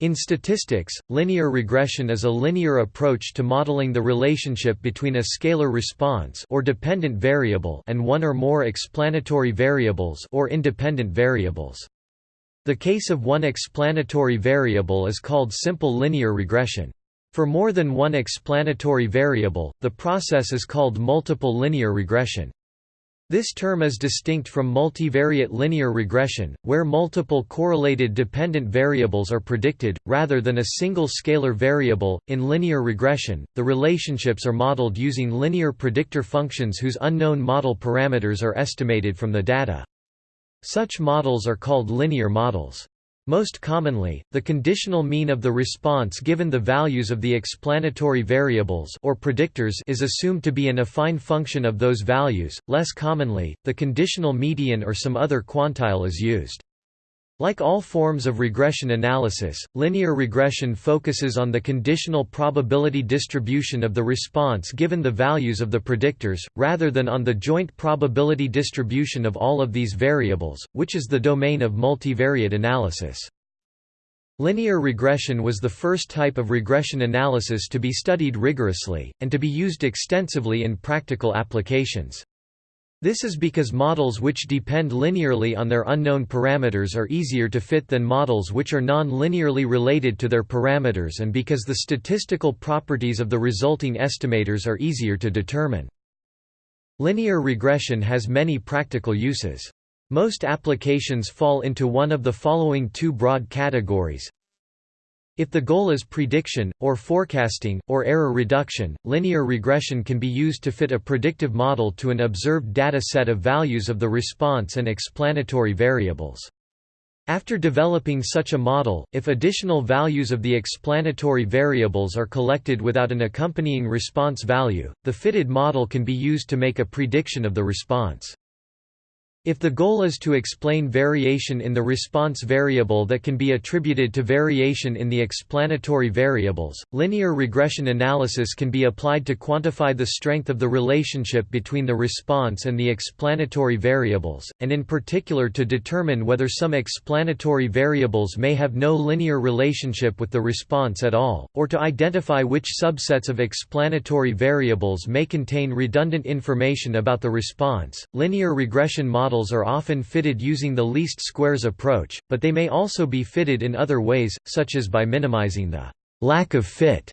In statistics, linear regression is a linear approach to modeling the relationship between a scalar response or dependent variable and one or more explanatory variables or independent variables. The case of one explanatory variable is called simple linear regression. For more than one explanatory variable, the process is called multiple linear regression. This term is distinct from multivariate linear regression, where multiple correlated dependent variables are predicted, rather than a single scalar variable. In linear regression, the relationships are modeled using linear predictor functions whose unknown model parameters are estimated from the data. Such models are called linear models. Most commonly, the conditional mean of the response given the values of the explanatory variables or predictors is assumed to be an affine function of those values. Less commonly, the conditional median or some other quantile is used. Like all forms of regression analysis, linear regression focuses on the conditional probability distribution of the response given the values of the predictors, rather than on the joint probability distribution of all of these variables, which is the domain of multivariate analysis. Linear regression was the first type of regression analysis to be studied rigorously, and to be used extensively in practical applications. This is because models which depend linearly on their unknown parameters are easier to fit than models which are non-linearly related to their parameters and because the statistical properties of the resulting estimators are easier to determine. Linear regression has many practical uses. Most applications fall into one of the following two broad categories if the goal is prediction, or forecasting, or error reduction, linear regression can be used to fit a predictive model to an observed data set of values of the response and explanatory variables. After developing such a model, if additional values of the explanatory variables are collected without an accompanying response value, the fitted model can be used to make a prediction of the response. If the goal is to explain variation in the response variable that can be attributed to variation in the explanatory variables, linear regression analysis can be applied to quantify the strength of the relationship between the response and the explanatory variables, and in particular to determine whether some explanatory variables may have no linear relationship with the response at all, or to identify which subsets of explanatory variables may contain redundant information about the response. Linear regression models models are often fitted using the least squares approach, but they may also be fitted in other ways, such as by minimizing the lack of fit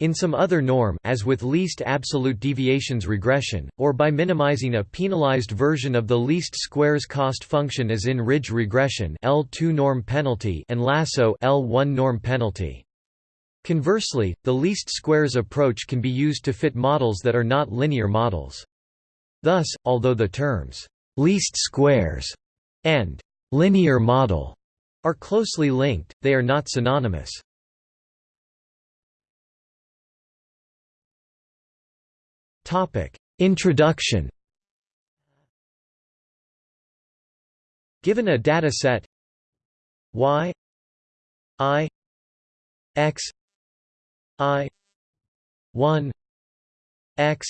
in some other norm as with least absolute deviations regression, or by minimizing a penalized version of the least squares cost function as in ridge regression L2 norm penalty and lasso L1 norm penalty. Conversely, the least squares approach can be used to fit models that are not linear models. Thus, although the terms least squares, and linear model are closely linked, they are not synonymous. Topic Introduction Given a data set y i x i 1 x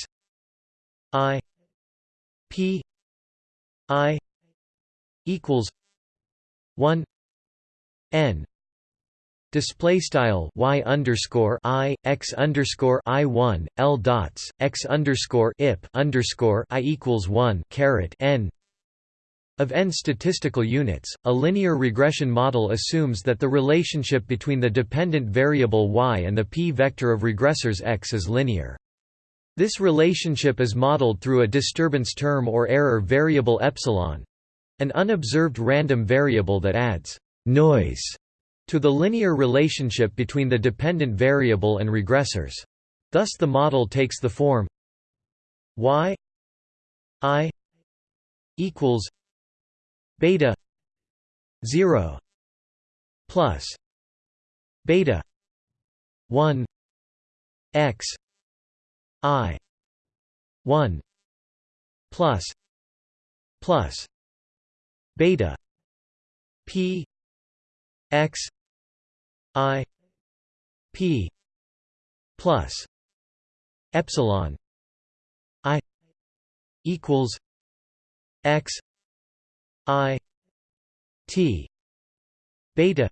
i p I equals one N display style y underscore i x underscore i one l dots x underscore ip underscore i equals one caret n of n statistical units. A linear regression model assumes that the relationship between the dependent variable y and the p vector of regressors x is linear. This relationship is modeled through a disturbance term or error variable epsilon an unobserved random variable that adds noise to the linear relationship between the dependent variable and regressors. Thus the model takes the form y i equals beta 0 plus beta 1 x I. one. plus. plus. beta. P. X. I. P. plus. epsilon. I. equals. X. I. T. beta.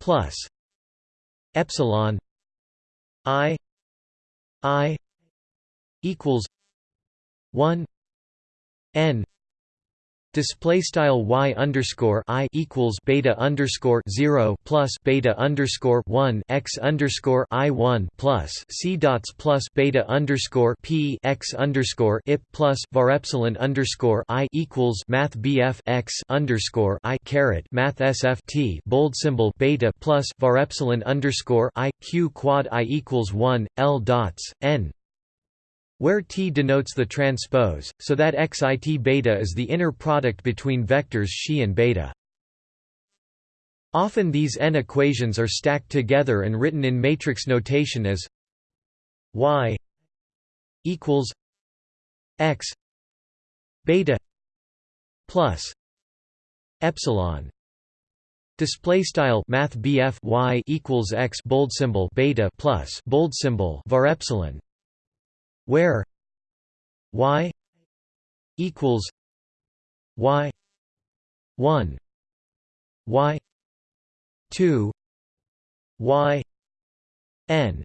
plus. epsilon. I i equals 1 n display style y underscore i equals beta underscore zero plus beta underscore one x underscore i one plus c dots plus beta underscore p x underscore ip plus var epsilon underscore i equals math bf x underscore i caret math sf t bold symbol beta plus var epsilon underscore i q quad i equals one l dots n where T denotes the transpose, so that xit beta is the inner product between vectors xi and beta. Often these n equations are stacked together and written in matrix notation as y equals x beta plus epsilon Display style Math y equals x bold symbol beta plus bold symbol var epsilon where y equals y 1 y 2 y n.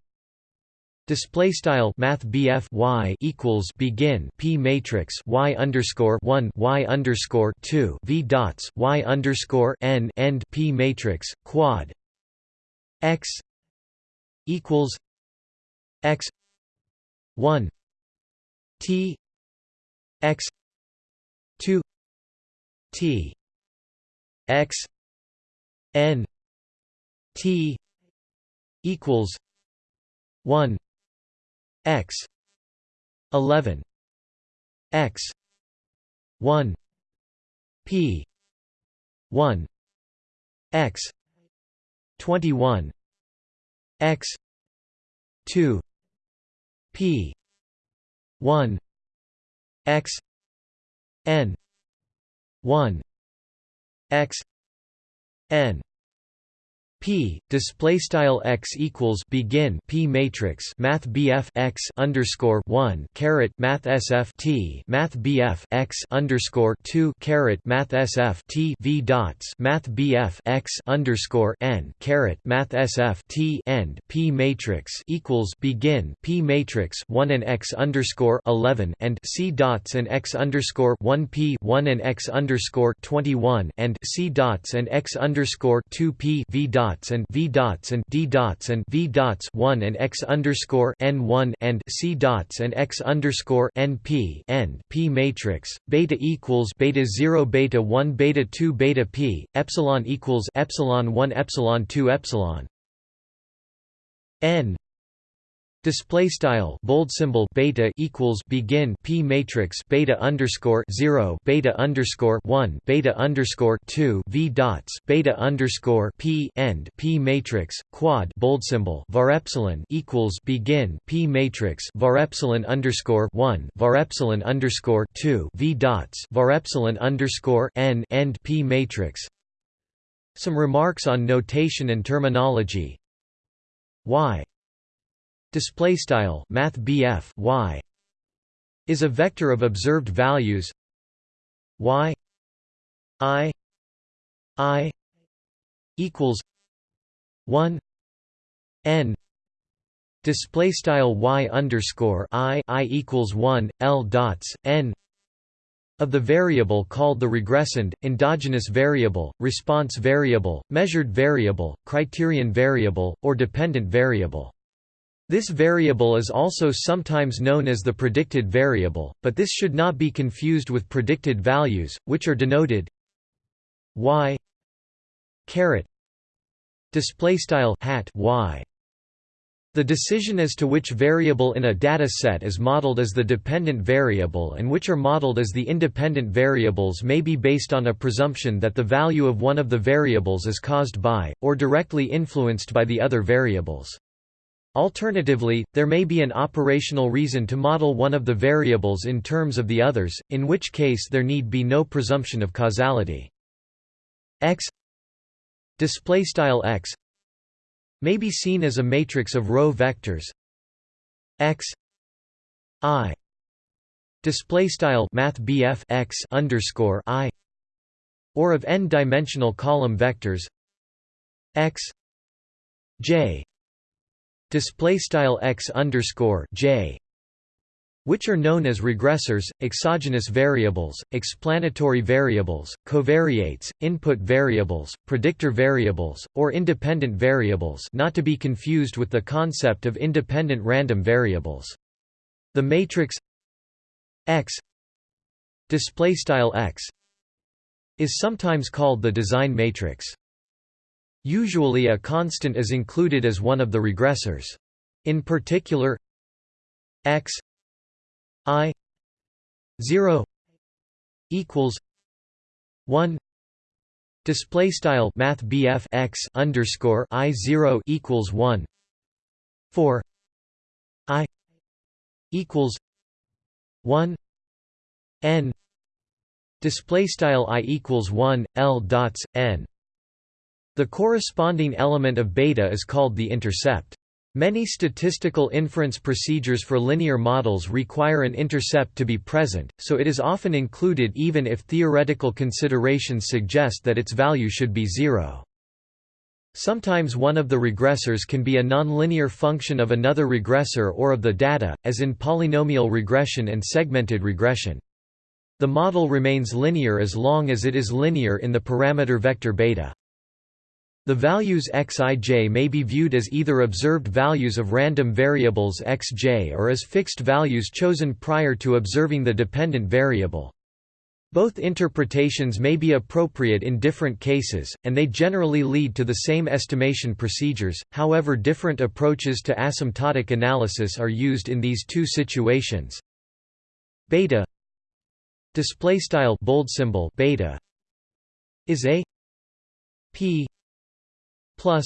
Display style Math BF y equals begin P matrix Y underscore one Y underscore two V dots Y underscore N end P matrix quad X equals X 1 t x 2 t x n t equals 1 x 11 x 1 p 1 x 21 x 2 p 1 x n 1 x n P display style x equals begin P matrix Math BF x underscore one caret Math SF T Math BF x underscore two caret Math SF T V dots Math BF x underscore n caret Math SF T end P matrix equals begin P matrix one and x underscore eleven and C dots and x underscore one P one and x underscore twenty one and C dots and x underscore two P V dots dots and v dots and d dots and v dots 1 and x underscore n 1 and c dots and x underscore n p n p matrix beta equals beta 0 beta 1 beta 2 beta p epsilon equals epsilon 1 epsilon 2 epsilon n Display style bold symbol beta equals begin p matrix beta underscore zero beta underscore one beta underscore two v dots beta underscore p end p matrix quad bold symbol var epsilon equals begin p matrix var epsilon underscore one var epsilon underscore two v dots var epsilon underscore n end p matrix. Some remarks on notation and terminology. Y display style math y is a vector of observed values y i i equals 1 n display style y underscore i i equals 1 l dots n of the variable called the regressand, endogenous variable, response variable, measured variable, criterion variable, or dependent variable. This variable is also sometimes known as the predicted variable, but this should not be confused with predicted values, which are denoted y caret display style hat y. The decision as to which variable in a data set is modeled as the dependent variable and which are modeled as the independent variables may be based on a presumption that the value of one of the variables is caused by, or directly influenced by the other variables. Alternatively, there may be an operational reason to model one of the variables in terms of the others, in which case there need be no presumption of causality. X x may be seen as a matrix of row vectors x i display style math x underscore i or of n-dimensional column vectors x j display style x underscore j which are known as regressors, exogenous variables, explanatory variables, covariates, input variables, predictor variables, or independent variables not to be confused with the concept of independent random variables. The matrix X x is sometimes called the design matrix. Usually a constant is included as one of the regressors. In particular x i 0 equals 1 display style math BF x underscore i 0 equals 1 for i equals 1 n display style i equals 1 l dots n the corresponding element of beta is called the intercept Many statistical inference procedures for linear models require an intercept to be present, so it is often included even if theoretical considerations suggest that its value should be zero. Sometimes one of the regressors can be a nonlinear function of another regressor or of the data, as in polynomial regression and segmented regression. The model remains linear as long as it is linear in the parameter vector beta. The values xij may be viewed as either observed values of random variables xj or as fixed values chosen prior to observing the dependent variable. Both interpretations may be appropriate in different cases, and they generally lead to the same estimation procedures, however different approaches to asymptotic analysis are used in these two situations. Beta bold symbol beta is a p plus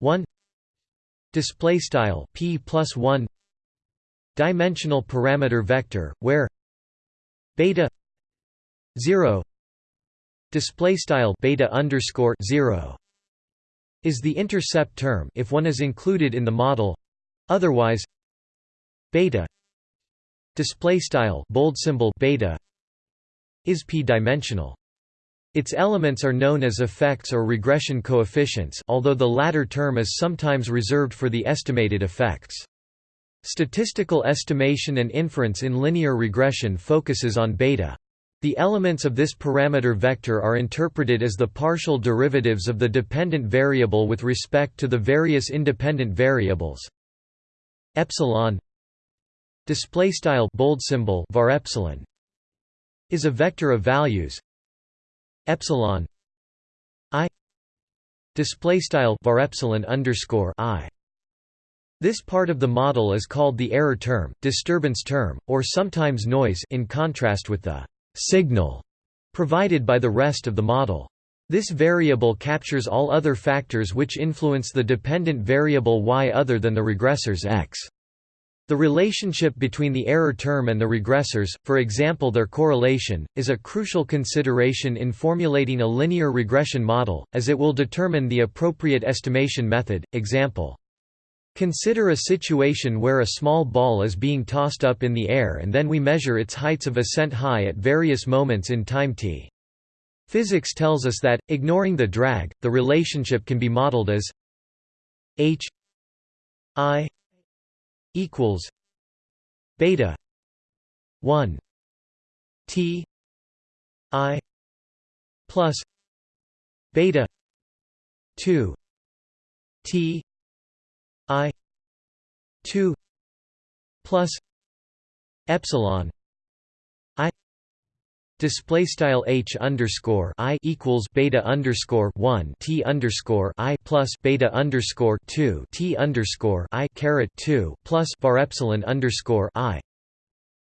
1 display style p plus 1 dimensional parameter vector where beta 0 display style beta underscore 0 is the intercept term if one is included in the model otherwise beta display style bold symbol beta is p-dimensional its elements are known as effects or regression coefficients although the latter term is sometimes reserved for the estimated effects. Statistical estimation and inference in linear regression focuses on beta. The elements of this parameter vector are interpreted as the partial derivatives of the dependent variable with respect to the various independent variables. Epsilon display style bold symbol var epsilon is a vector of values epsilon i display style var epsilon underscore i this part of the model is called the error term, disturbance term, or sometimes noise in contrast with the signal provided by the rest of the model. This variable captures all other factors which influence the dependent variable y other than the regressors x. The relationship between the error term and the regressors, for example their correlation, is a crucial consideration in formulating a linear regression model, as it will determine the appropriate estimation method. Example Consider a situation where a small ball is being tossed up in the air and then we measure its heights of ascent high at various moments in time t. Physics tells us that, ignoring the drag, the relationship can be modeled as h i equals beta 1 t i plus beta 2 t i 2 plus epsilon Display style h underscore i equals beta underscore one t underscore i plus beta underscore two t underscore i caret two plus var epsilon underscore i,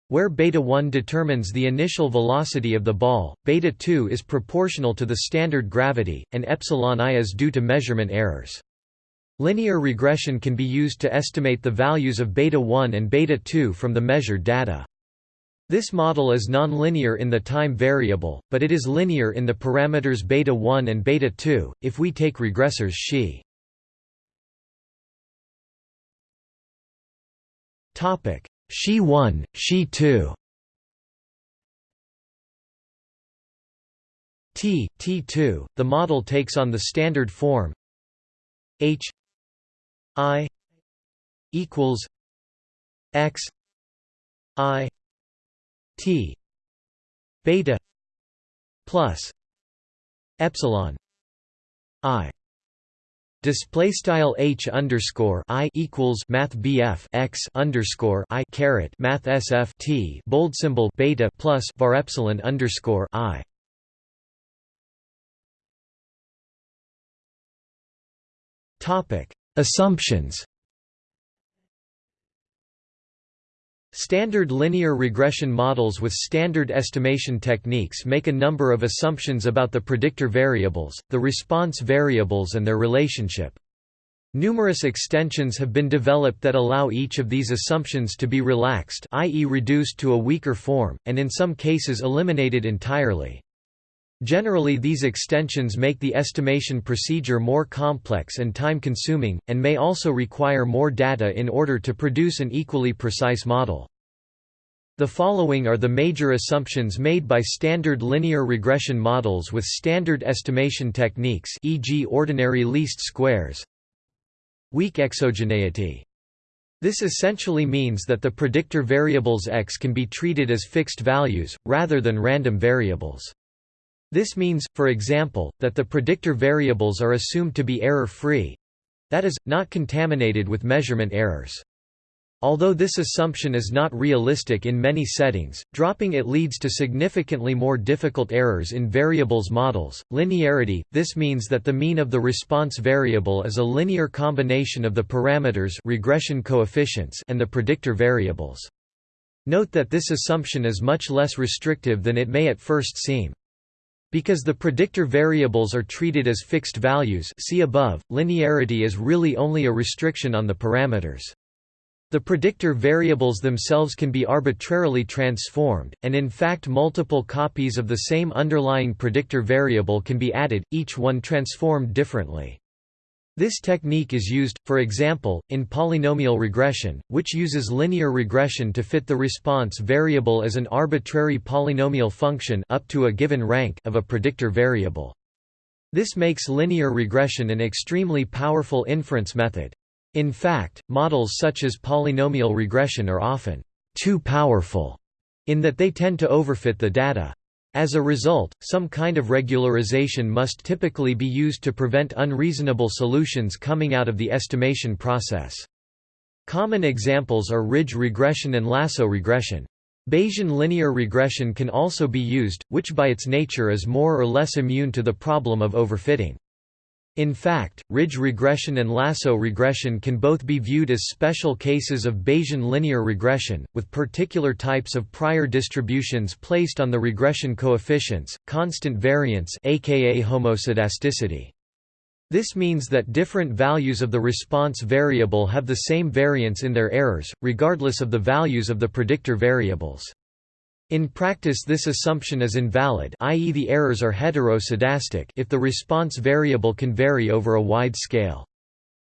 where beta one determines the initial velocity of the ball, beta two is proportional to the standard gravity, and epsilon i is due to measurement errors. Linear regression can be used to estimate the values of beta 1 and beta 2 from the measured data. This model is nonlinear in the time variable, but it is linear in the parameters beta 1 and beta 2 if we take regressors xi. Xi 1, xi 2. T T2 the model takes on the standard form H I equals x i t. Beta plus epsilon i. Display style h underscore i equals math bf x underscore i caret math sf t bold symbol beta plus var epsilon underscore i. Topic. Assumptions Standard linear regression models with standard estimation techniques make a number of assumptions about the predictor variables, the response variables and their relationship. Numerous extensions have been developed that allow each of these assumptions to be relaxed i.e. reduced to a weaker form, and in some cases eliminated entirely. Generally these extensions make the estimation procedure more complex and time-consuming, and may also require more data in order to produce an equally precise model. The following are the major assumptions made by standard linear regression models with standard estimation techniques e.g. ordinary least squares. Weak exogeneity. This essentially means that the predictor variables x can be treated as fixed values, rather than random variables. This means, for example, that the predictor variables are assumed to be error-free—that is, not contaminated with measurement errors. Although this assumption is not realistic in many settings, dropping it leads to significantly more difficult errors in variables models. Linearity this means that the mean of the response variable is a linear combination of the parameters regression coefficients and the predictor variables. Note that this assumption is much less restrictive than it may at first seem. Because the predictor variables are treated as fixed values see above, linearity is really only a restriction on the parameters. The predictor variables themselves can be arbitrarily transformed, and in fact multiple copies of the same underlying predictor variable can be added, each one transformed differently. This technique is used, for example, in polynomial regression, which uses linear regression to fit the response variable as an arbitrary polynomial function up to a given rank of a predictor variable. This makes linear regression an extremely powerful inference method. In fact, models such as polynomial regression are often too powerful in that they tend to overfit the data. As a result, some kind of regularization must typically be used to prevent unreasonable solutions coming out of the estimation process. Common examples are ridge regression and lasso regression. Bayesian linear regression can also be used, which by its nature is more or less immune to the problem of overfitting. In fact, ridge regression and lasso regression can both be viewed as special cases of Bayesian linear regression, with particular types of prior distributions placed on the regression coefficients, constant variance aka homoscedasticity. This means that different values of the response variable have the same variance in their errors, regardless of the values of the predictor variables. In practice this assumption is invalid i.e. the errors are heteroscedastic if the response variable can vary over a wide scale.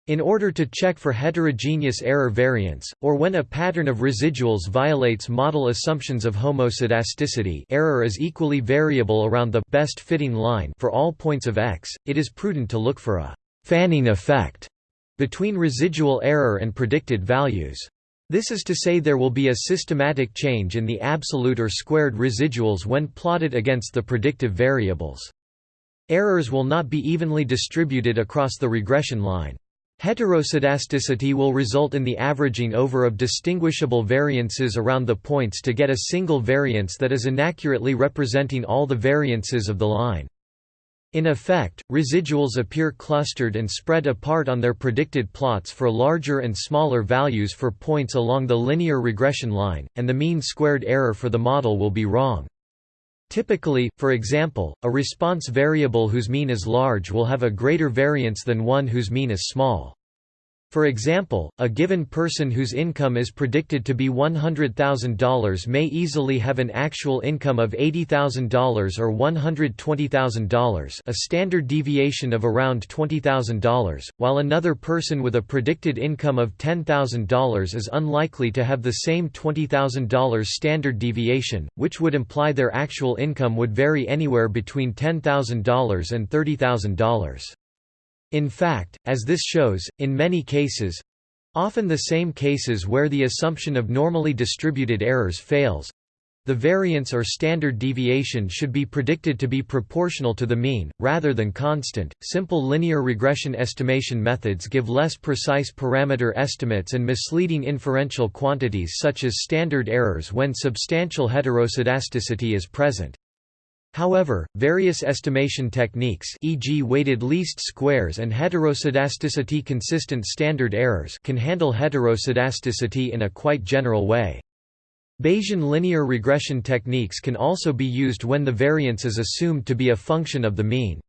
In order to check for heterogeneous error variance, or when a pattern of residuals violates model assumptions of homoscedasticity error is equally variable around the best fitting line for all points of x, it is prudent to look for a «fanning effect» between residual error and predicted values. This is to say there will be a systematic change in the absolute or squared residuals when plotted against the predictive variables. Errors will not be evenly distributed across the regression line. Heteroscedasticity will result in the averaging over of distinguishable variances around the points to get a single variance that is inaccurately representing all the variances of the line. In effect, residuals appear clustered and spread apart on their predicted plots for larger and smaller values for points along the linear regression line, and the mean squared error for the model will be wrong. Typically, for example, a response variable whose mean is large will have a greater variance than one whose mean is small. For example, a given person whose income is predicted to be $100,000 may easily have an actual income of $80,000 or $120,000 a standard deviation of around $20,000, while another person with a predicted income of $10,000 is unlikely to have the same $20,000 standard deviation, which would imply their actual income would vary anywhere between $10,000 and $30,000. In fact, as this shows, in many cases, Often the same cases where the assumption of normally distributed errors fails, the variance or standard deviation should be predicted to be proportional to the mean, rather than constant. Simple linear regression estimation methods give less precise parameter estimates and misleading inferential quantities such as standard errors when substantial heteroscedasticity is present. However, various estimation techniques e.g. weighted least squares and heteroscedasticity consistent standard errors can handle heteroscedasticity in a quite general way. Bayesian linear regression techniques can also be used when the variance is assumed to be a function of the mean.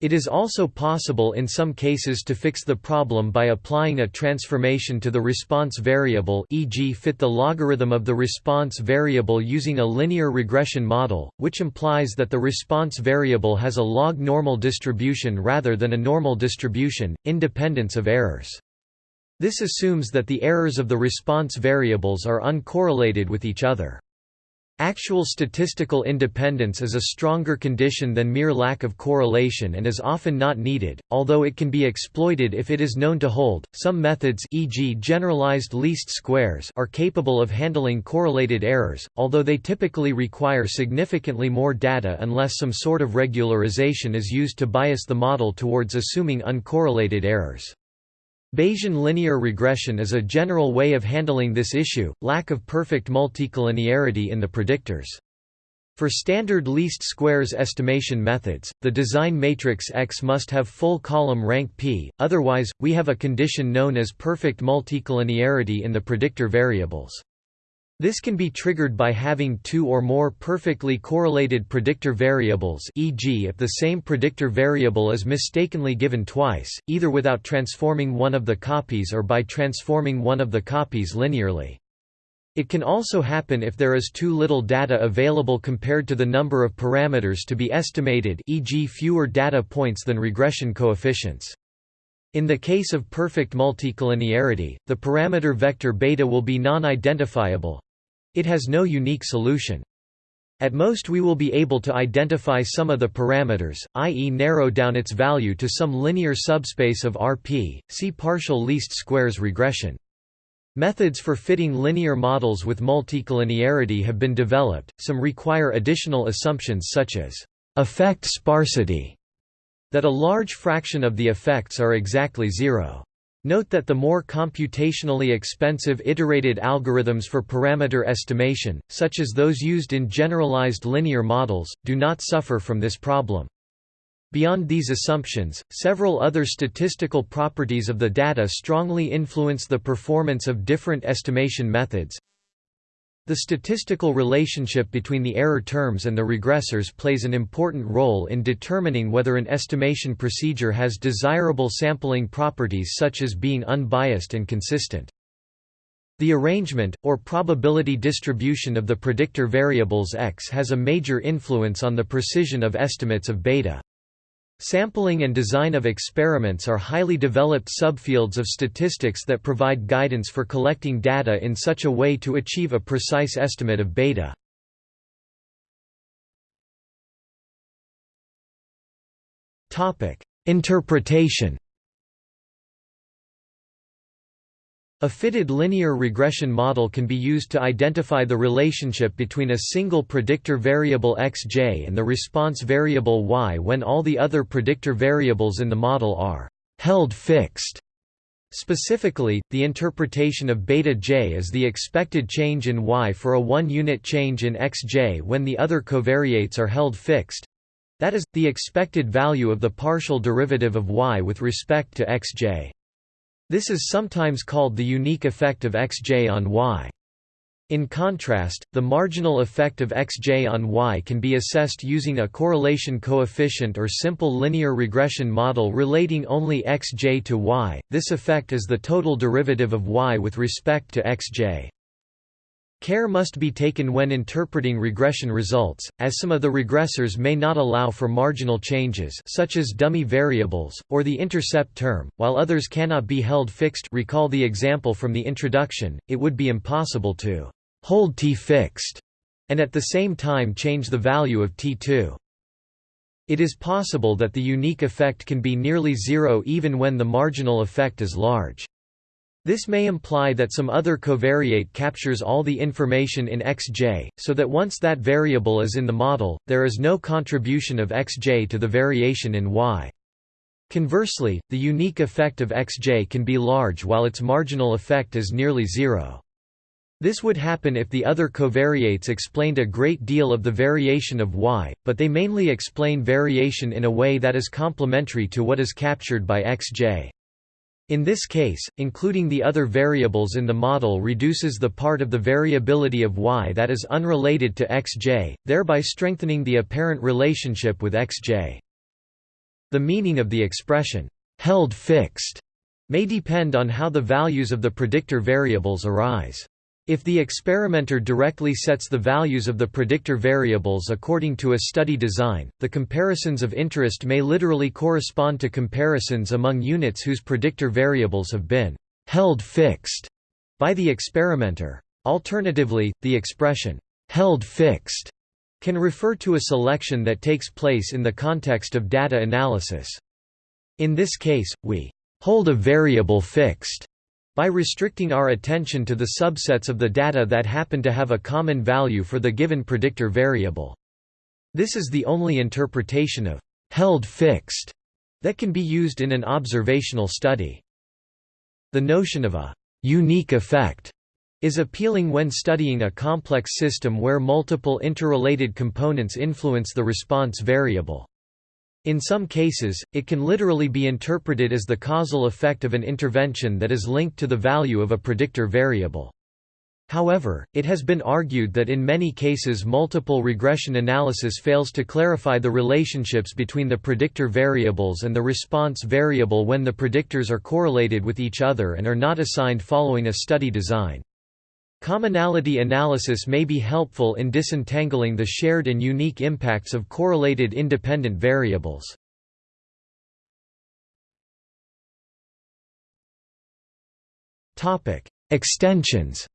It is also possible in some cases to fix the problem by applying a transformation to the response variable e.g. fit the logarithm of the response variable using a linear regression model, which implies that the response variable has a log normal distribution rather than a normal distribution, independence of errors. This assumes that the errors of the response variables are uncorrelated with each other. Actual statistical independence is a stronger condition than mere lack of correlation and is often not needed, although it can be exploited if it is known to hold. Some methods, e.g., generalized least squares, are capable of handling correlated errors, although they typically require significantly more data unless some sort of regularization is used to bias the model towards assuming uncorrelated errors. Bayesian linear regression is a general way of handling this issue, lack of perfect multicollinearity in the predictors. For standard least squares estimation methods, the design matrix X must have full column rank P, otherwise, we have a condition known as perfect multicollinearity in the predictor variables. This can be triggered by having two or more perfectly correlated predictor variables e.g. if the same predictor variable is mistakenly given twice, either without transforming one of the copies or by transforming one of the copies linearly. It can also happen if there is too little data available compared to the number of parameters to be estimated e.g. fewer data points than regression coefficients. In the case of perfect multicollinearity, the parameter vector beta will be non-identifiable, it has no unique solution. At most we will be able to identify some of the parameters, i.e. narrow down its value to some linear subspace of Rp, see partial least squares regression. Methods for fitting linear models with multicollinearity have been developed, some require additional assumptions such as effect sparsity, that a large fraction of the effects are exactly zero. Note that the more computationally expensive iterated algorithms for parameter estimation, such as those used in generalized linear models, do not suffer from this problem. Beyond these assumptions, several other statistical properties of the data strongly influence the performance of different estimation methods. The statistical relationship between the error terms and the regressors plays an important role in determining whether an estimation procedure has desirable sampling properties such as being unbiased and consistent. The arrangement, or probability distribution of the predictor variables x has a major influence on the precision of estimates of beta. Sampling and design of experiments are highly developed subfields of statistics that provide guidance for collecting data in such a way to achieve a precise estimate of beta. Interpretation A fitted linear regression model can be used to identify the relationship between a single predictor variable xj and the response variable y when all the other predictor variables in the model are held fixed. Specifically, the interpretation of beta j is the expected change in y for a one-unit change in xj when the other covariates are held fixed. That is, the expected value of the partial derivative of y with respect to xj. This is sometimes called the unique effect of xj on y. In contrast, the marginal effect of xj on y can be assessed using a correlation coefficient or simple linear regression model relating only xj to y. This effect is the total derivative of y with respect to xj. Care must be taken when interpreting regression results, as some of the regressors may not allow for marginal changes such as dummy variables, or the intercept term, while others cannot be held fixed recall the example from the introduction, it would be impossible to hold t fixed and at the same time change the value of t2. It is possible that the unique effect can be nearly zero even when the marginal effect is large. This may imply that some other covariate captures all the information in xj, so that once that variable is in the model, there is no contribution of xj to the variation in y. Conversely, the unique effect of xj can be large while its marginal effect is nearly zero. This would happen if the other covariates explained a great deal of the variation of y, but they mainly explain variation in a way that is complementary to what is captured by xj. In this case, including the other variables in the model reduces the part of the variability of y that is unrelated to xj, thereby strengthening the apparent relationship with xj. The meaning of the expression, held fixed, may depend on how the values of the predictor variables arise. If the experimenter directly sets the values of the predictor variables according to a study design, the comparisons of interest may literally correspond to comparisons among units whose predictor variables have been held fixed by the experimenter. Alternatively, the expression held fixed can refer to a selection that takes place in the context of data analysis. In this case, we hold a variable fixed by restricting our attention to the subsets of the data that happen to have a common value for the given predictor variable. This is the only interpretation of held fixed that can be used in an observational study. The notion of a unique effect is appealing when studying a complex system where multiple interrelated components influence the response variable. In some cases, it can literally be interpreted as the causal effect of an intervention that is linked to the value of a predictor variable. However, it has been argued that in many cases multiple regression analysis fails to clarify the relationships between the predictor variables and the response variable when the predictors are correlated with each other and are not assigned following a study design. Commonality analysis may be helpful in disentangling the shared and unique impacts of correlated independent variables. Extensions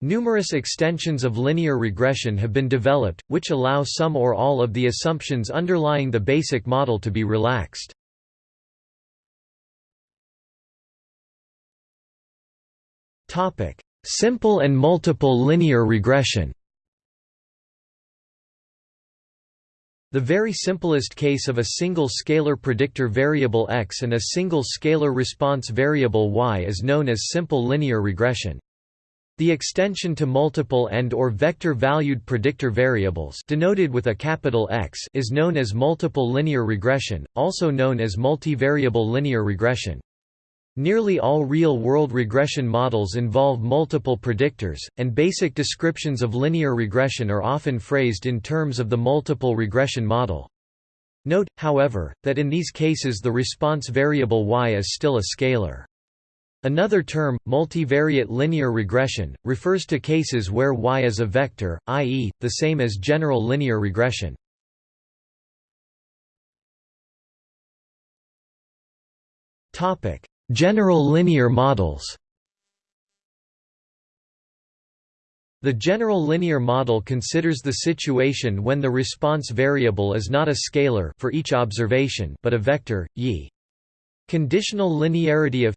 Numerous extensions of linear regression have been developed, which allow some or all of the assumptions underlying the basic model to be relaxed. Topic: Simple and multiple linear regression. The very simplest case of a single scalar predictor variable x and a single scalar response variable y is known as simple linear regression. The extension to multiple and or vector-valued predictor variables denoted with a capital X is known as multiple linear regression, also known as multivariable linear regression. Nearly all real-world regression models involve multiple predictors, and basic descriptions of linear regression are often phrased in terms of the multiple regression model. Note, however, that in these cases the response variable y is still a scalar. Another term, multivariate linear regression, refers to cases where y is a vector, i.e., the same as general linear regression. Topic: General linear models The general linear model considers the situation when the response variable is not a scalar for each observation but a vector, y. Conditional linearity of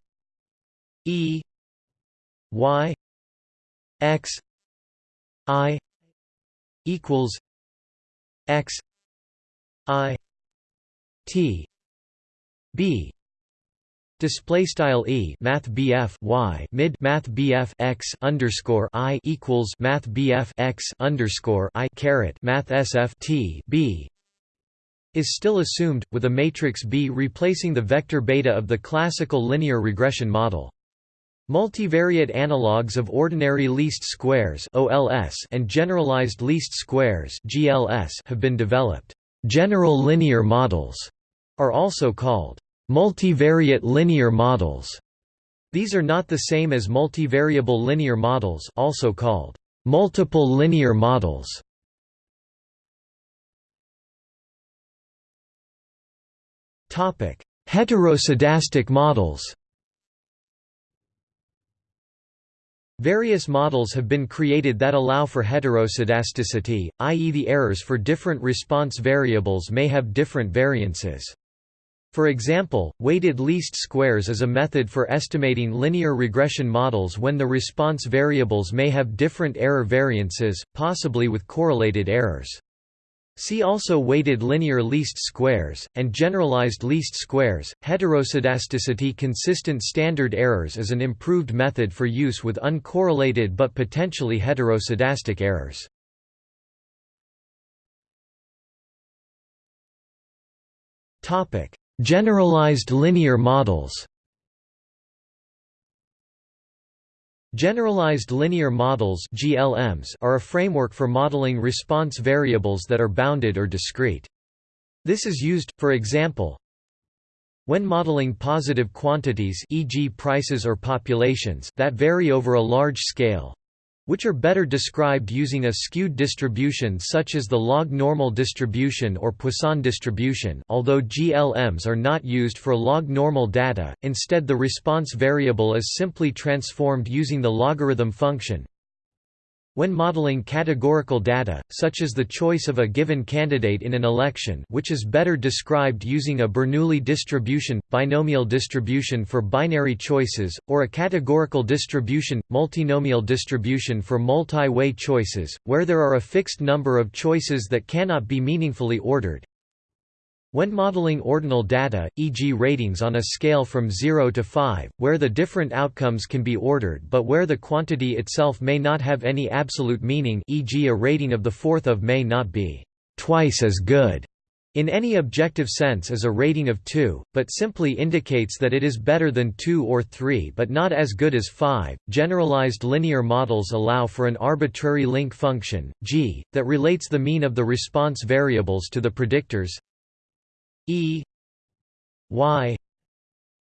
e y x i equals x i t b Display style e math bf y mid math bf x underscore i equals math bf x underscore i caret math t b is still assumed, with a matrix B replacing the vector beta of the classical linear regression model. Multivariate analogues of ordinary least squares (OLS) and generalized least squares (GLS) have been developed. General linear models are also called Multivariate linear models. These are not the same as multivariable linear models also called multiple linear models. Topic: Heteroscedastic models. Various models have been created that allow for heteroscedasticity, i.e. the errors for different response variables may have different variances. For example, weighted least squares is a method for estimating linear regression models when the response variables may have different error variances, possibly with correlated errors. See also weighted linear least squares, and generalized least squares. Heteroscedasticity consistent standard errors is an improved method for use with uncorrelated but potentially heteroscedastic errors. Generalized linear models Generalized linear models (GLMs) are a framework for modeling response variables that are bounded or discrete. This is used, for example, when modeling positive quantities e.g. prices or populations that vary over a large scale, which are better described using a skewed distribution such as the log normal distribution or Poisson distribution although GLMs are not used for log normal data, instead the response variable is simply transformed using the logarithm function, when modeling categorical data, such as the choice of a given candidate in an election which is better described using a Bernoulli distribution, binomial distribution for binary choices, or a categorical distribution, multinomial distribution for multi-way choices, where there are a fixed number of choices that cannot be meaningfully ordered, when modeling ordinal data, e.g. ratings on a scale from 0 to 5, where the different outcomes can be ordered but where the quantity itself may not have any absolute meaning e.g. a rating of the fourth of may not be twice as good in any objective sense as a rating of 2, but simply indicates that it is better than 2 or 3 but not as good as 5. Generalized linear models allow for an arbitrary link function, g, that relates the mean of the response variables to the predictors E Y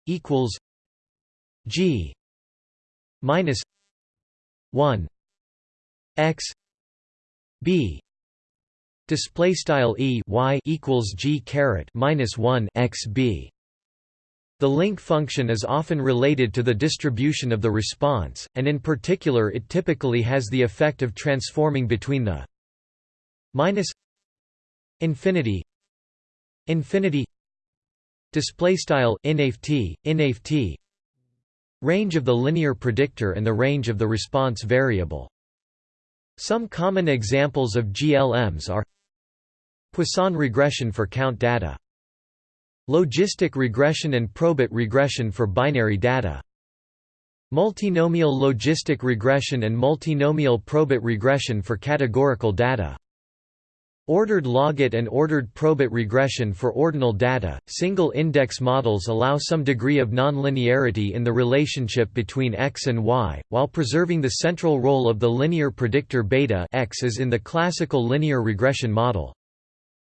equals G minus one X B display style E Y equals G caret minus one X B. The link function is often related to the distribution of the response, and in particular it typically has the effect of transforming between the minus infinity infinity display style range of the linear predictor and the range of the response variable. Some common examples of GLMs are Poisson regression for count data logistic regression and probit regression for binary data multinomial logistic regression and multinomial probit regression for categorical data Ordered logit and ordered probit regression for ordinal data. Single index models allow some degree of nonlinearity in the relationship between x and y, while preserving the central role of the linear predictor beta x as in the classical linear regression model.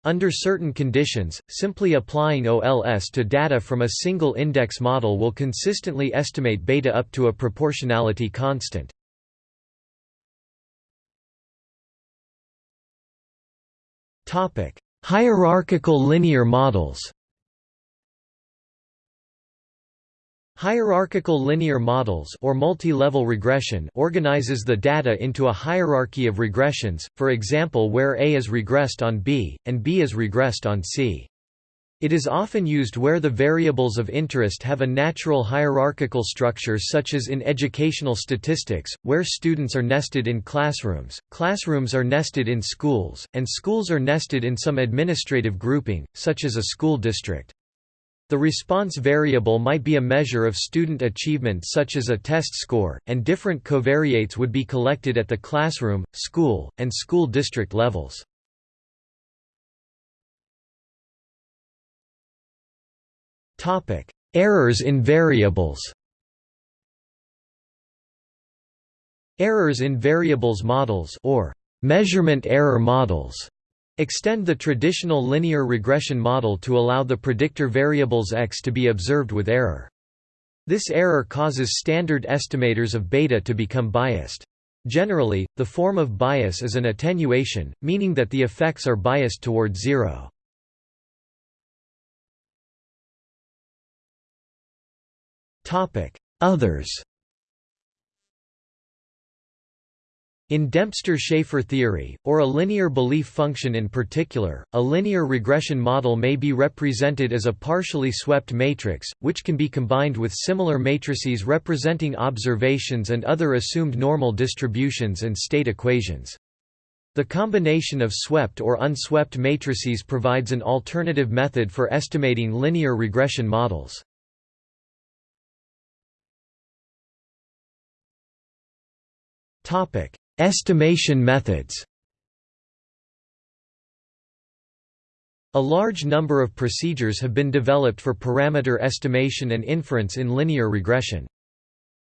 Under certain conditions, simply applying OLS to data from a single index model will consistently estimate beta up to a proportionality constant. Hierarchical linear models Hierarchical linear models or multi-level regression organizes the data into a hierarchy of regressions, for example where A is regressed on B, and B is regressed on C. It is often used where the variables of interest have a natural hierarchical structure such as in educational statistics, where students are nested in classrooms, classrooms are nested in schools, and schools are nested in some administrative grouping, such as a school district. The response variable might be a measure of student achievement such as a test score, and different covariates would be collected at the classroom, school, and school district levels. Errors in variables. Errors in variables models or measurement error models extend the traditional linear regression model to allow the predictor variables x to be observed with error. This error causes standard estimators of beta to become biased. Generally, the form of bias is an attenuation, meaning that the effects are biased toward zero. Others In Dempster-Shafer theory, or a linear belief function in particular, a linear regression model may be represented as a partially swept matrix, which can be combined with similar matrices representing observations and other assumed normal distributions and state equations. The combination of swept or unswept matrices provides an alternative method for estimating linear regression models. Estimation methods A large number of procedures have been developed for parameter estimation and inference in linear regression.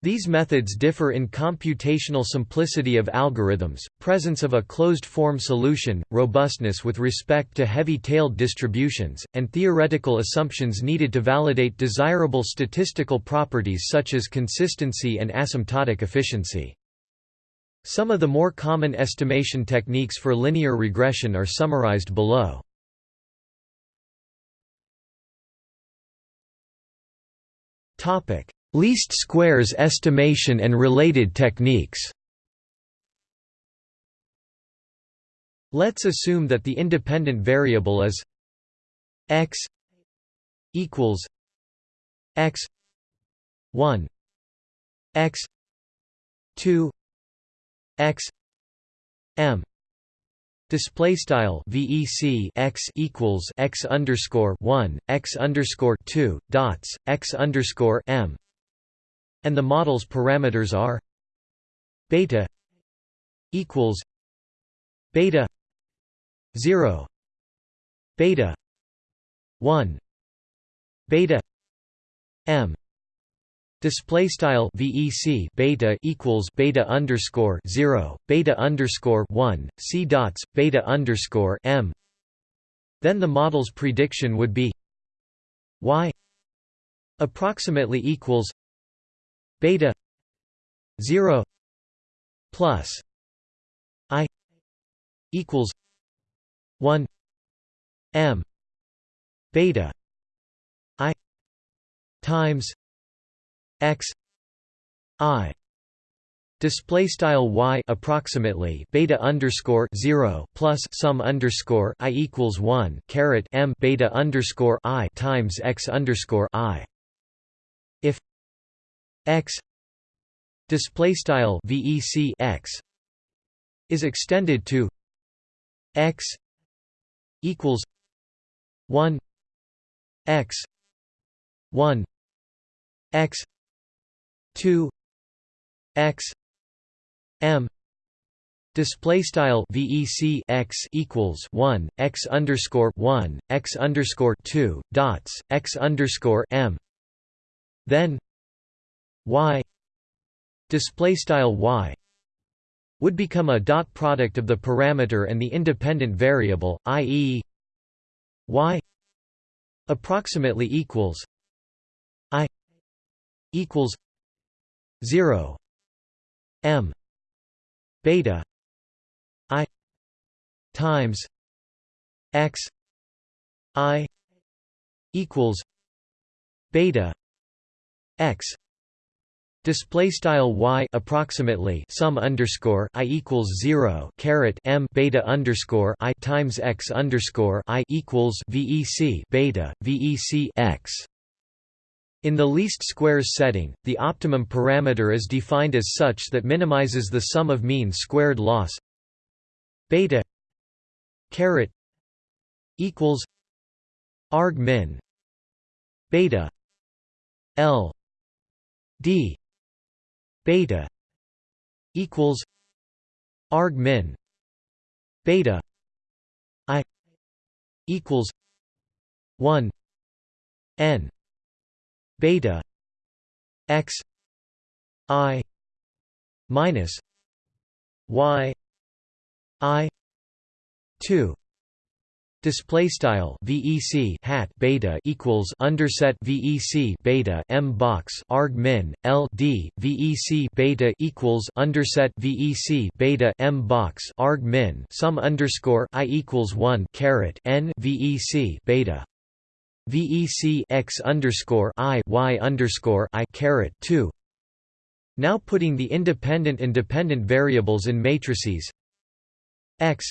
These methods differ in computational simplicity of algorithms, presence of a closed-form solution, robustness with respect to heavy-tailed distributions, and theoretical assumptions needed to validate desirable statistical properties such as consistency and asymptotic efficiency. Some of the more common estimation techniques for linear regression are summarized below. Least squares estimation and related techniques Let's assume that the independent variable is x equals x 1 x 2 x m display style vec x equals x underscore 1 x underscore 2 dots x underscore m. And the model's parameters are beta equals beta 0 beta 1 beta m Display style VEC beta equals beta underscore zero beta underscore one C dots beta underscore M. Then the model's prediction would be Y approximately equals beta zero plus I equals one M beta I times x i display style y approximately beta underscore 0 plus sum underscore i equals 1 caret m beta underscore i times x underscore i. If x display style vec x is extended to x equals 1 x 1 x 2 x m display style vec x equals 1 x underscore 1 x underscore 2 dots x underscore m then y display style y would become a dot product of the parameter and the independent variable i.e. y approximately equals i equals 0 m beta i times x i equals beta x Display style y approximately sum underscore i equals zero caret m beta underscore i times x underscore i equals vec beta vec x in the least squares setting, the optimum parameter is defined as such that minimizes the sum of mean squared loss. Beta caret equals arg min. Beta l d beta equals arg min. Beta i equals 1 n beta x i minus y i 2 Display style VEC hat beta equals underset VEC beta M box arg min L D VEC beta equals underset VEC beta M box arg min sum underscore I equals one caret N VEC beta VEC x underscore I Y underscore I caret two. Now putting the independent and dependent variables in matrices. X.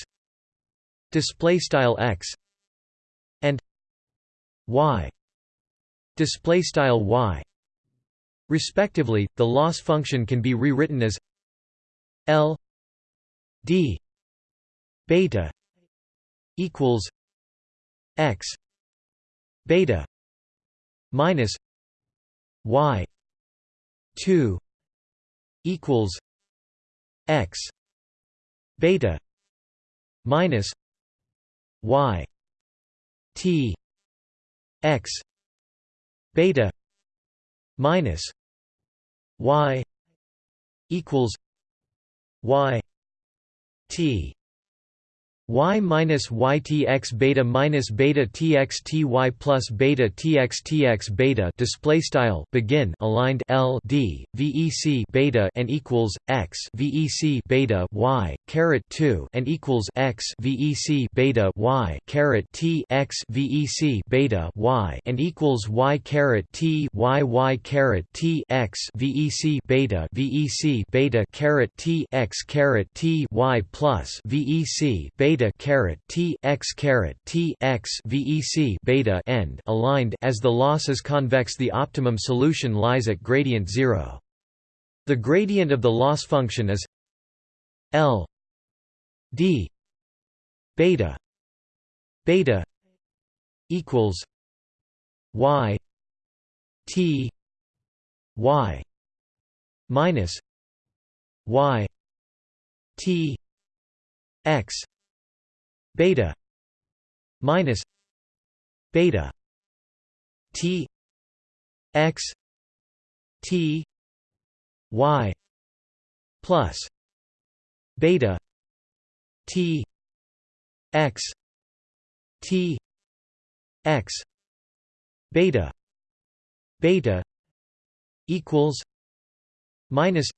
Display style x. And y. Display style y. Respectively the loss function can be rewritten as l d beta equals x beta minus y 2 equals x beta minus y t x beta minus y equals y t y minus ytx beta minus beta tx ty plus beta tx tx beta display style begin aligned l d vec beta and equals x vec beta y caret 2 and equals x vec beta y caret t x vec beta y and equals y caret t y y caret t x vec beta vec beta caret t x caret t y plus vec beta beta caret t x caret t x vec beta end aligned as the loss is convex the optimum solution lies at gradient 0 the gradient of the loss function is l d beta beta equals y t y minus y t x beta. Minus. Beta. T. X. T. Y. Plus. Beta. T. X. T. X. Beta. Beta. Equals. Minus.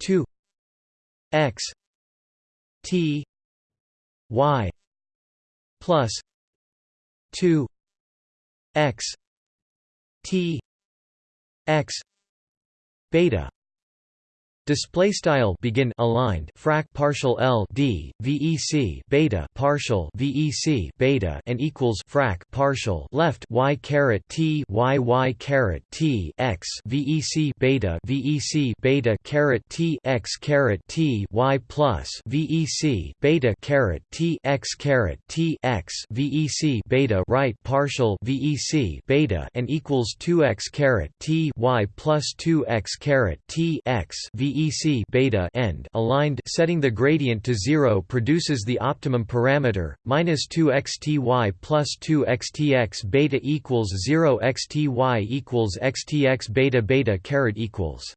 2 x. T y plus 2 x t x beta Display style begin aligned frac partial L D VEC beta partial VEC beta and equals frac partial left Y caret T Y Y caret T X VEC beta VEC beta caret T X caret T Y plus VEC beta caret T X caret T X VEC beta right partial VEC beta and equals 2x caret T Y plus 2x caret T X VEC VEC beta end aligned setting the gradient to 0 produces the optimum parameter minus 2 xty plus 2 xtx beta equals 0 xty equals xtx beta beta caret equals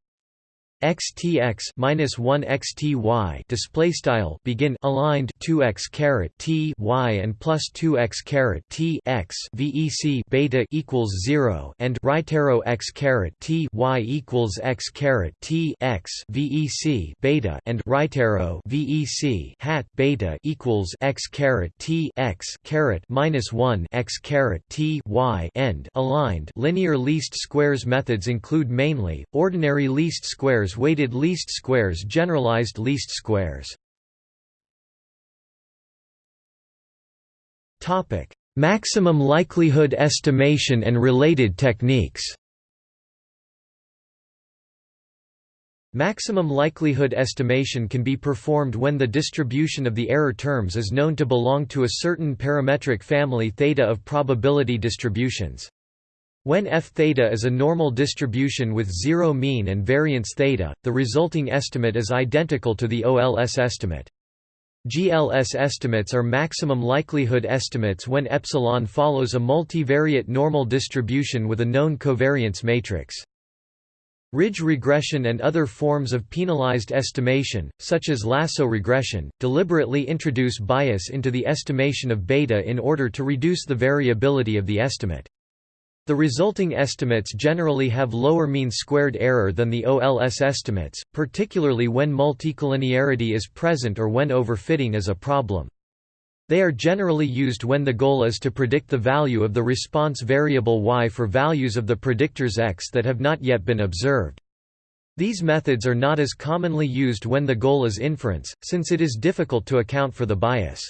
xtx minus 1 xty display style begin aligned 2x caret t y and plus 2x caret t x vec beta equals 0 and right arrow x caret t y equals x caret t x vec beta and right arrow vec hat beta equals x caret t x caret minus 1 x caret t y end aligned. Linear least squares methods include mainly ordinary least squares squares weighted least squares generalized least squares Topic: Maximum likelihood estimation and related techniques. Maximum likelihood estimation can be performed when the distribution of the error terms is known to belong to a certain parametric family theta of probability distributions. When f theta is a normal distribution with zero mean and variance theta, the resulting estimate is identical to the OLS estimate. GLS estimates are maximum likelihood estimates when epsilon follows a multivariate normal distribution with a known covariance matrix. Ridge regression and other forms of penalized estimation, such as lasso regression, deliberately introduce bias into the estimation of beta in order to reduce the variability of the estimate. The resulting estimates generally have lower mean squared error than the OLS estimates, particularly when multicollinearity is present or when overfitting is a problem. They are generally used when the goal is to predict the value of the response variable y for values of the predictors x that have not yet been observed. These methods are not as commonly used when the goal is inference, since it is difficult to account for the bias.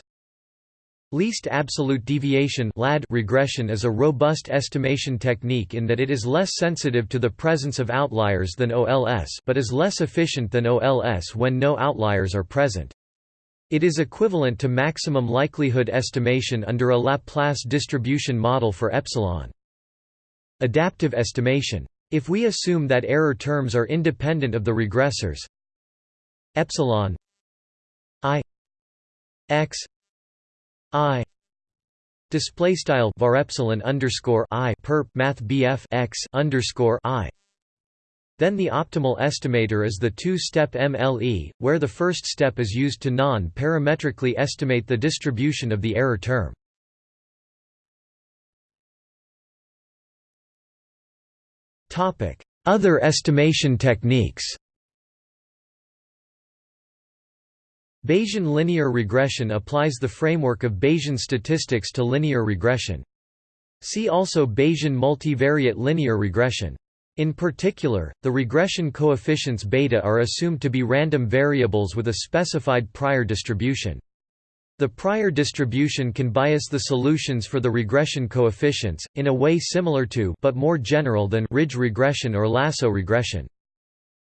Least absolute deviation regression is a robust estimation technique in that it is less sensitive to the presence of outliers than OLS but is less efficient than OLS when no outliers are present. It is equivalent to maximum likelihood estimation under a Laplace distribution model for epsilon. Adaptive estimation if we assume that error terms are independent of the regressors epsilon i x i. Display style var epsilon underscore i perp math bf x underscore i. Then the optimal estimator is the two-step MLE, where the first step is used to non-parametrically estimate the distribution of the error term. Other estimation techniques Bayesian linear regression applies the framework of Bayesian statistics to linear regression. See also Bayesian multivariate linear regression. In particular, the regression coefficients beta are assumed to be random variables with a specified prior distribution. The prior distribution can bias the solutions for the regression coefficients, in a way similar to but more general than ridge regression or lasso regression.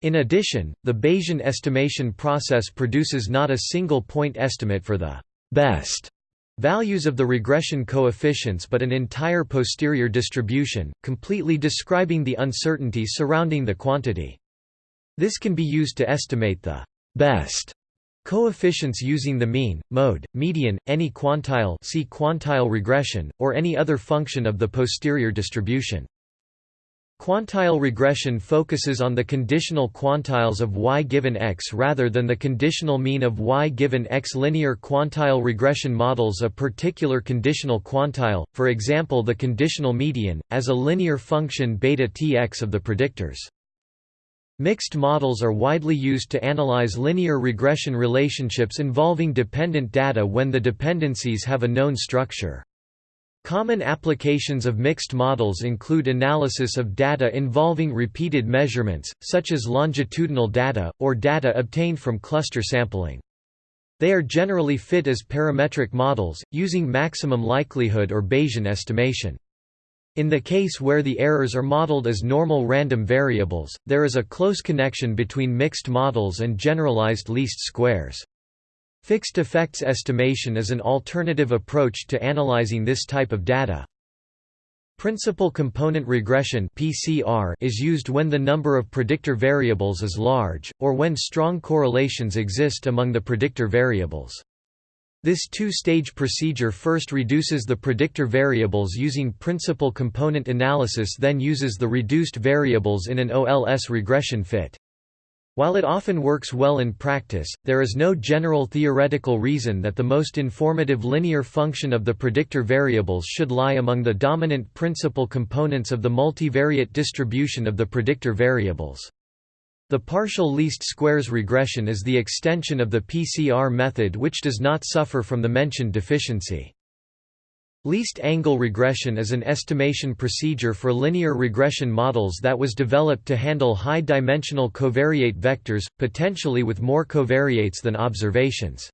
In addition, the Bayesian estimation process produces not a single point estimate for the best values of the regression coefficients but an entire posterior distribution, completely describing the uncertainty surrounding the quantity. This can be used to estimate the best Coefficients using the mean, mode, median, any quantile see quantile regression, or any other function of the posterior distribution. Quantile regression focuses on the conditional quantiles of y given x rather than the conditional mean of y given x. Linear quantile regression models a particular conditional quantile, for example the conditional median, as a linear function beta tx of the predictors. Mixed models are widely used to analyze linear regression relationships involving dependent data when the dependencies have a known structure. Common applications of mixed models include analysis of data involving repeated measurements, such as longitudinal data, or data obtained from cluster sampling. They are generally fit as parametric models, using maximum likelihood or Bayesian estimation. In the case where the errors are modeled as normal random variables, there is a close connection between mixed models and generalized least squares. Fixed effects estimation is an alternative approach to analyzing this type of data. Principal component regression (PCR) is used when the number of predictor variables is large or when strong correlations exist among the predictor variables. This two-stage procedure first reduces the predictor variables using principal component analysis then uses the reduced variables in an OLS regression fit. While it often works well in practice, there is no general theoretical reason that the most informative linear function of the predictor variables should lie among the dominant principal components of the multivariate distribution of the predictor variables. The partial least squares regression is the extension of the PCR method which does not suffer from the mentioned deficiency. Least angle regression is an estimation procedure for linear regression models that was developed to handle high-dimensional covariate vectors, potentially with more covariates than observations.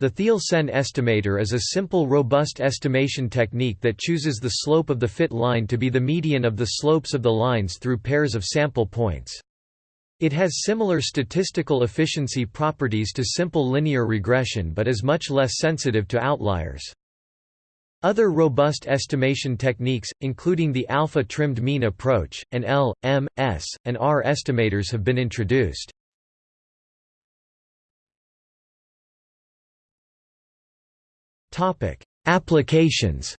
The Theil-Sen estimator is a simple robust estimation technique that chooses the slope of the fit line to be the median of the slopes of the lines through pairs of sample points. It has similar statistical efficiency properties to simple linear regression but is much less sensitive to outliers. Other robust estimation techniques, including the alpha-trimmed mean approach, and L, M, S, and R estimators have been introduced. Applications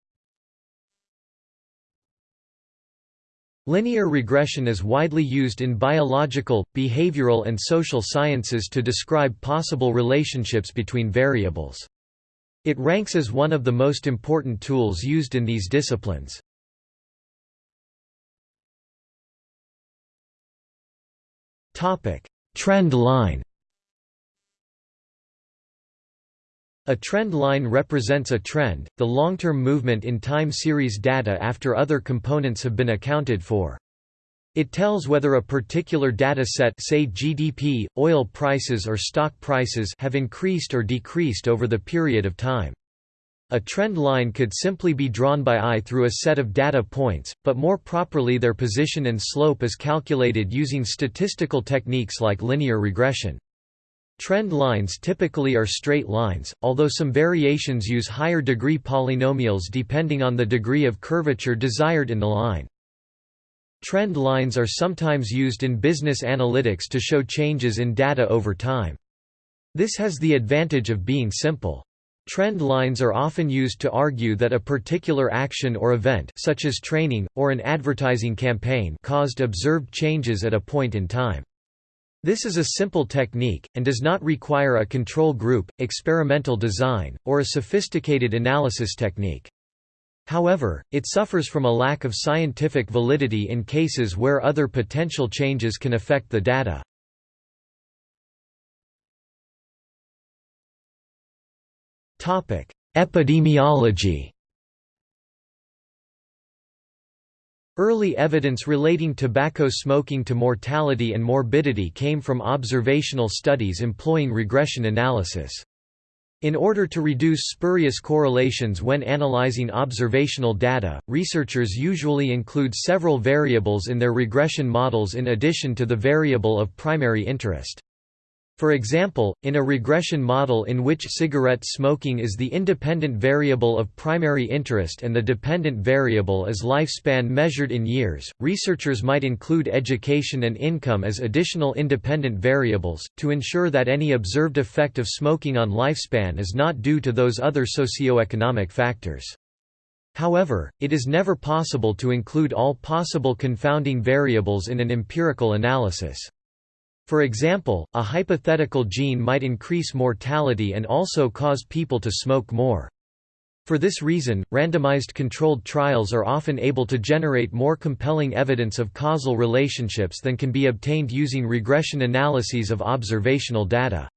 Linear regression is widely used in biological, behavioral and social sciences to describe possible relationships between variables. It ranks as one of the most important tools used in these disciplines. Trend line A trend line represents a trend, the long-term movement in time series data after other components have been accounted for. It tells whether a particular data set say GDP, oil prices or stock prices have increased or decreased over the period of time. A trend line could simply be drawn by eye through a set of data points, but more properly their position and slope is calculated using statistical techniques like linear regression. Trend lines typically are straight lines, although some variations use higher degree polynomials depending on the degree of curvature desired in the line. Trend lines are sometimes used in business analytics to show changes in data over time. This has the advantage of being simple. Trend lines are often used to argue that a particular action or event such as training, or an advertising campaign caused observed changes at a point in time. This is a simple technique, and does not require a control group, experimental design, or a sophisticated analysis technique. However, it suffers from a lack of scientific validity in cases where other potential changes can affect the data. Epidemiology Early evidence relating tobacco smoking to mortality and morbidity came from observational studies employing regression analysis. In order to reduce spurious correlations when analyzing observational data, researchers usually include several variables in their regression models in addition to the variable of primary interest. For example, in a regression model in which cigarette smoking is the independent variable of primary interest and the dependent variable is lifespan measured in years, researchers might include education and income as additional independent variables, to ensure that any observed effect of smoking on lifespan is not due to those other socioeconomic factors. However, it is never possible to include all possible confounding variables in an empirical analysis. For example, a hypothetical gene might increase mortality and also cause people to smoke more. For this reason, randomized controlled trials are often able to generate more compelling evidence of causal relationships than can be obtained using regression analyses of observational data.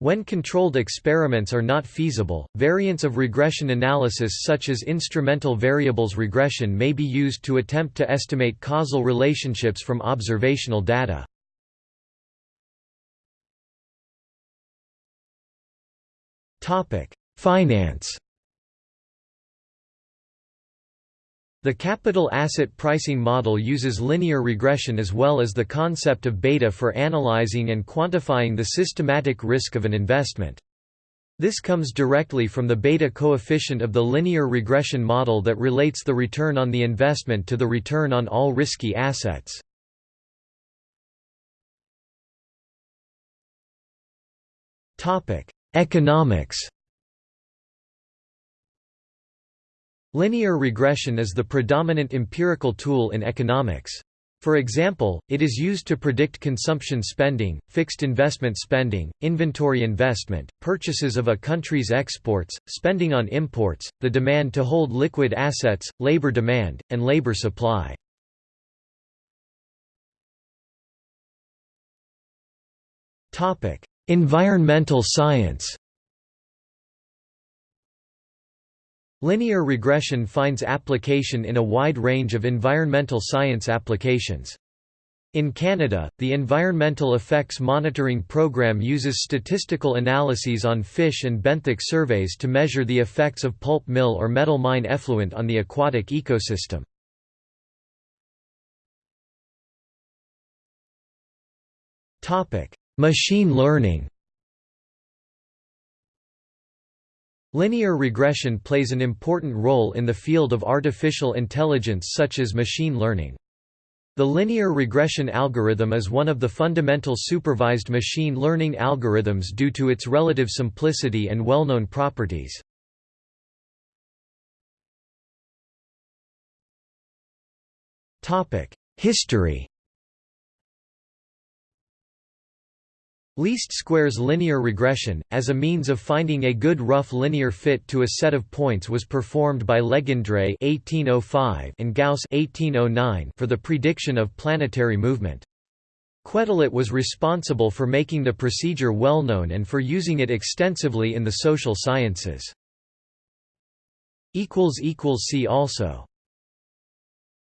When controlled experiments are not feasible, variants of regression analysis such as instrumental variables regression may be used to attempt to estimate causal relationships from observational data. Finance The capital asset pricing model uses linear regression as well as the concept of beta for analyzing and quantifying the systematic risk of an investment. This comes directly from the beta coefficient of the linear regression model that relates the return on the investment to the return on all risky assets. Economics Linear regression is the predominant empirical tool in economics. For example, it is used to predict consumption spending, fixed investment spending, inventory investment, purchases of a country's exports, spending on imports, the demand to hold liquid assets, labor demand, and labor supply. Environmental science Linear regression finds application in a wide range of environmental science applications. In Canada, the Environmental Effects Monitoring Program uses statistical analyses on fish and benthic surveys to measure the effects of pulp mill or metal mine effluent on the aquatic ecosystem. Machine learning Linear regression plays an important role in the field of artificial intelligence such as machine learning. The linear regression algorithm is one of the fundamental supervised machine learning algorithms due to its relative simplicity and well-known properties. History Least squares linear regression, as a means of finding a good rough linear fit to a set of points was performed by Legendre (1805) and Gauss (1809) for the prediction of planetary movement. Quetelet was responsible for making the procedure well known and for using it extensively in the social sciences. See also